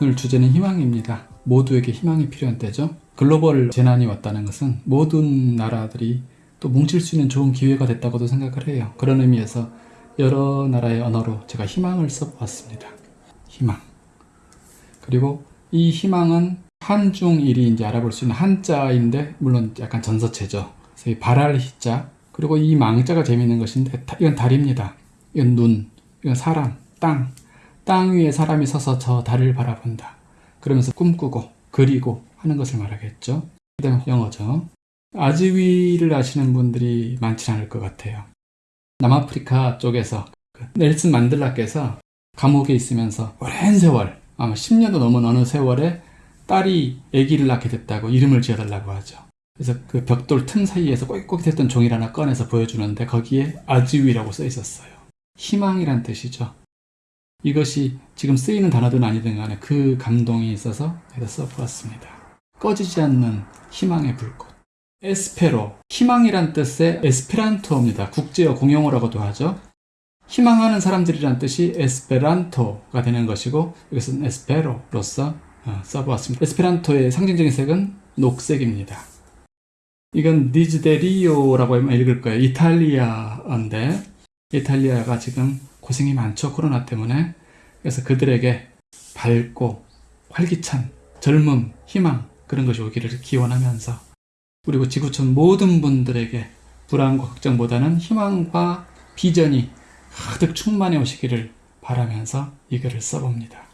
오늘 주제는 희망입니다. 모두에게 희망이 필요한 때죠. 글로벌 재난이 왔다는 것은 모든 나라들이 또 뭉칠 수 있는 좋은 기회가 됐다고도 생각을 해요. 그런 의미에서 여러 나라의 언어로 제가 희망을 써보았습니다. 희망. 그리고 이 희망은 한중일이 이제 알아볼 수 있는 한자인데 물론 약간 전서체죠. 그래서 이 발할 희자 그리고 이 망자가 재미있는 것인데 다- 이건 달입니다. 이건 눈, 이건 사람, 땅. 땅 위에 사람이 서서 저 달을 바라본다. 그러면서 꿈꾸고 그리고 하는 것을 말하겠죠. 그 다음 영어죠. 아즈위를 아시는 분들이 많지 않을 것 같아요. 남아프리카 쪽에서 그 넬슨 만들라께서 감옥에 있으면서 오랜 세월 아마 10년도 넘은 어느 세월에 딸이 아기를 낳게 됐다고 이름을 지어달라고 하죠. 그래서 그 벽돌 틈 사이에서 꼴깍했던 종이를 하나 꺼내서 보여주는데 거기에 아즈위라고 써 있었어요. 희망이란 뜻이죠. 이것이 지금 쓰이는 단어든 아니든 간에 그 감동이 있어서 여기다 써보았습니다. 꺼지지 않는 희망의 불꽃. 에스페로, 희망이란 뜻의 에스페란토입니다. 국제어 공용어라고도 하죠. 희망하는 사람들이란 뜻이 에스페란토가 되는 것이고 여기서는 에스페로로서 어, 써보았습니다. 에스페란토의 상징적인 색은 녹색입니다. 이건 디즈데리오라고 하면 읽을 거예요. 이탈리아인데 이탈리아가 지금 고생이 많죠. 코로나 때문에. 그래서 그들에게 밝고 활기찬 젊음, 희망 그런 것이 오기를 기원하면서 그리고 지구촌 모든 분들에게 불안과 걱정보다는 희망과 비전이 가득 충만해 오시기를 바라면서 이 글을 써봅니다.